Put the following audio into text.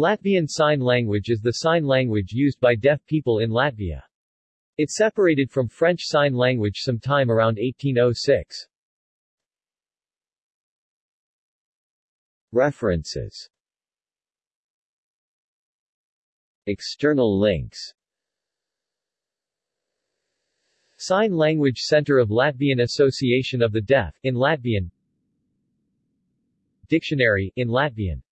Latvian Sign Language is the sign language used by deaf people in Latvia. It separated from French Sign Language sometime around 1806. References External links Sign Language Center of Latvian Association of the Deaf, in Latvian Dictionary, in Latvian